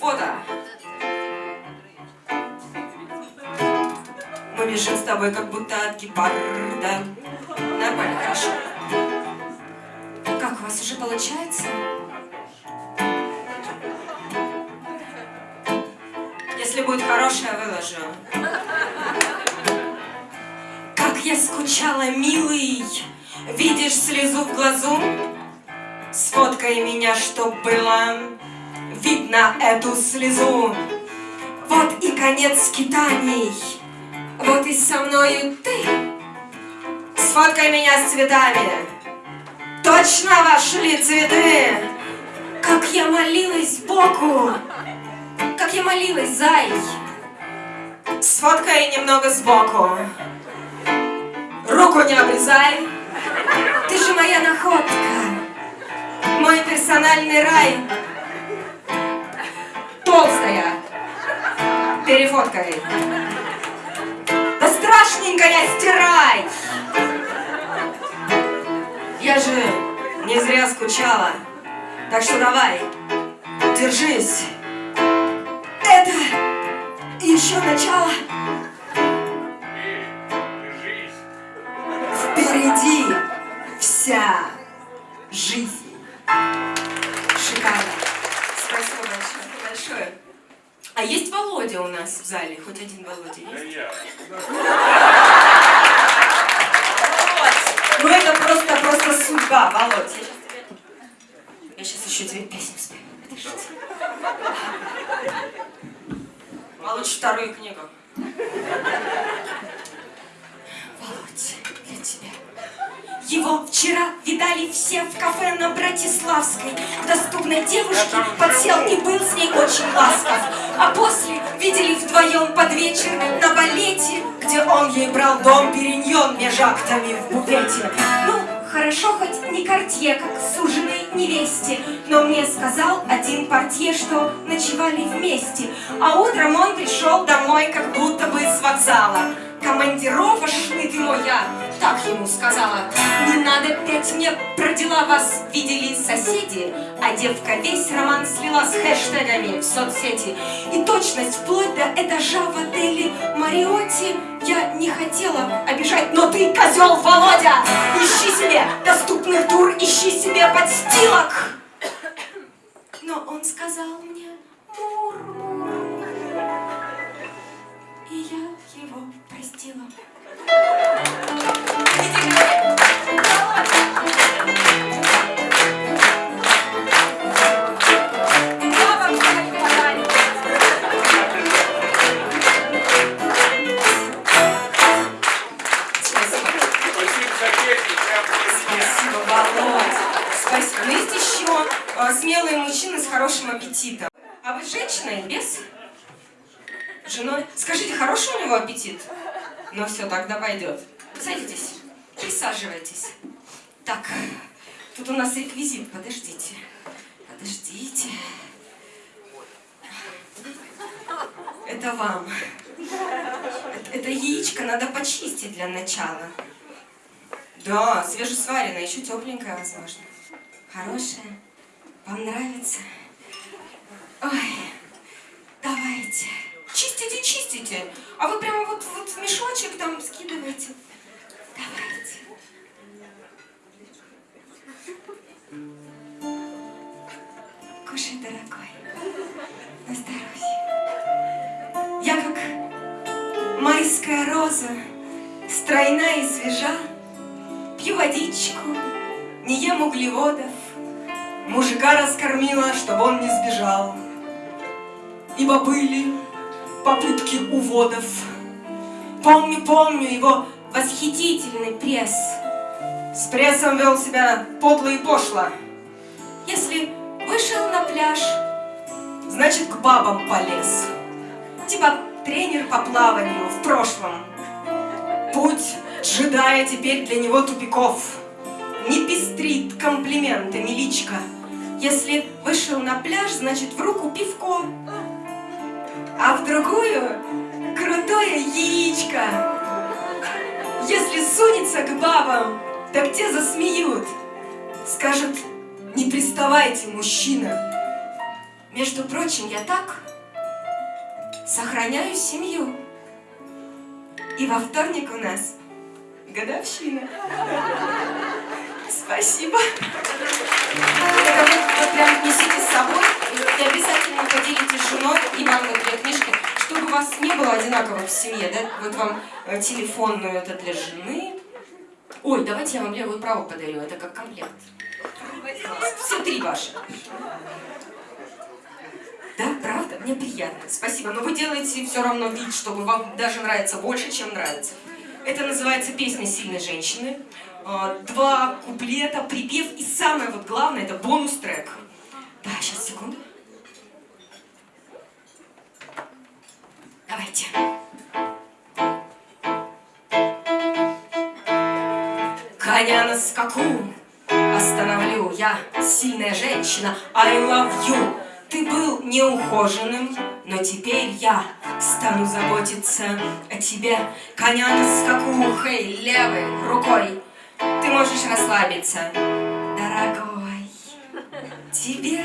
Фото. Мы бежим с тобой, как будто от гепарда. Нормально, хорошо. Как у вас уже получается? Если будет хорошее, выложу. Как я скучала, милый, видишь слезу в глазу? Сфоткай меня, чтоб было видно эту слезу. Вот и конец скитаний, вот и со мною ты. Сфоткай меня с цветами, точно вошли цветы. Как я молилась Богу, как я молилась, зай. Сфоткай немного сбоку, руку не обрезай. Ты же моя находка, мой персональный рай. Толстая, перефоткай. Да страшненькая, стирай. Я же не зря скучала, так что давай, держись. Это еще начало. Впереди вся жизнь. Володя у нас в зале? Хоть один Володя есть? Вот. Ну это просто, просто судьба, Володь. Я сейчас. Я еще тебе песню спою. Подождите. Володь вторую книгу. Его вчера видали все в кафе на Братиславской. Доступной девушке подсел и был с ней очень ласков. А после видели вдвоем под вечер на балете, где он ей брал дом периньон меж актами в буфете. Ну, хорошо хоть не кортье, как суженой невесте, но мне сказал один портье, что ночевали вместе, а утром он пришел домой, как будто бы с вокзала. Командировочный ты мой я, так ему сказала. Не надо петь мне про дела, вас видели соседи, а девка весь роман слила с хэштегами в соцсети. И точность вплоть до этажа в отеле Мариотти я не хотела обижать, но ты, козел Володя, ищи себе доступных тур, ищи себе подстилок. Аппетитом. А вы женщина или без? Женой? Скажите, хороший у него аппетит? Ну все, тогда пойдет. Садитесь, присаживайтесь. Так, тут у нас реквизит, подождите. Подождите. Это вам. Это, это яичко надо почистить для начала. Да, свежесваренное, еще тепленькое, возможно. Хорошее. Вам нравится? Ой, давайте. Чистите, чистите. А вы прямо вот, вот в мешочек там скидываете. Давайте. Кушай, дорогой. На здоровье. Я как майская роза, стройна и свежа, Пью водичку, не ем углеводов, Мужика раскормила, чтобы он не сбежал. Ибо были попытки уводов. Помню, помню его восхитительный пресс. С прессом вел себя подло и пошло. Если вышел на пляж, значит к бабам полез. Типа тренер по плаванию в прошлом. Путь джедая теперь для него тупиков. Не пестрит комплиментами личка. Если вышел на пляж, значит в руку пивко а в другую крутое яичко. Если сунется к бабам, так те засмеют. Скажут, не приставайте, мужчина. Между прочим, я так сохраняю семью. И во вторник у нас годовщина. Спасибо. Это вы прям несите с собой и обязательно с женой и мамой две книжки, чтобы у вас не было одинаково в семье, да? Вот вам э, телефонную, это для жены. Ой, давайте я вам левую правую подарю, это как комплект. Все три ваши. Да, правда? Мне приятно. Спасибо. Но вы делаете все равно вид, что вам даже нравится больше, чем нравится. Это называется «Песня сильной женщины». А, два куплета, припев и самое вот главное, это бонус-трек. Женщина, I love you. Ты был неухоженным, но теперь я стану заботиться о тебе. Коня на скаку, хей, левой рукой. Ты можешь расслабиться, дорогой. Тебе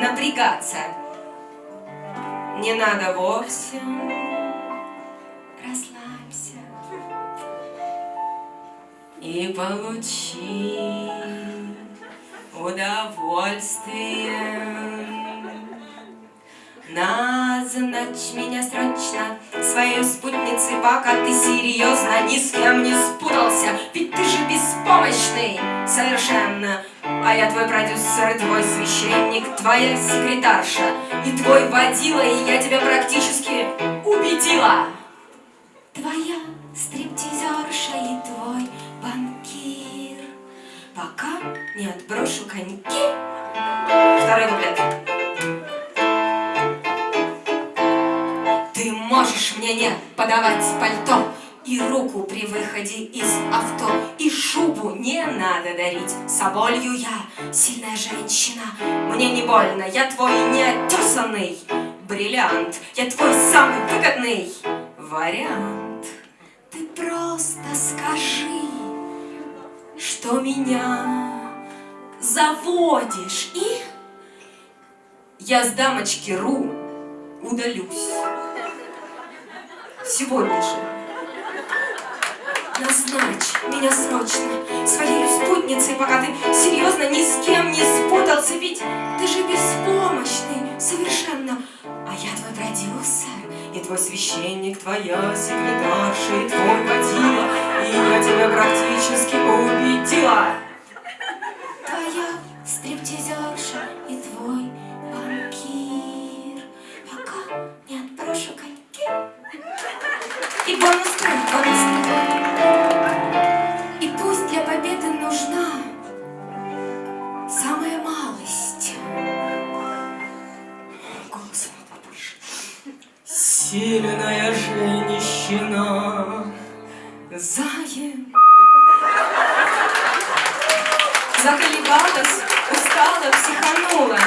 напрягаться не надо вовсе. Расслабься и получи удовольствие. Назначь меня срочно своей спутницей, пока ты серьезно ни с кем не спутался. Ведь ты же беспомощный совершенно. А я твой продюсер, твой священник, твоя секретарша и твой водила, и я тебя практически убедила. Твоя Пока не отброшу коньки. Второй куплет. Можешь мне не подавать пальто И руку при выходе из авто И шубу не надо дарить Соболью я сильная женщина Мне не больно, я твой неотесанный бриллиант Я твой самый выгодный вариант Ты просто скажи, что меня заводишь И я с дамочки Ру удалюсь сегодня же. Назначь меня срочно своей спутницей, пока ты серьезно ни с кем не спутался, ведь ты же беспомощный совершенно. А я твой продюсер, и твой священник, твоя секретарша, и твой водила, Заколебалась, устала, психанула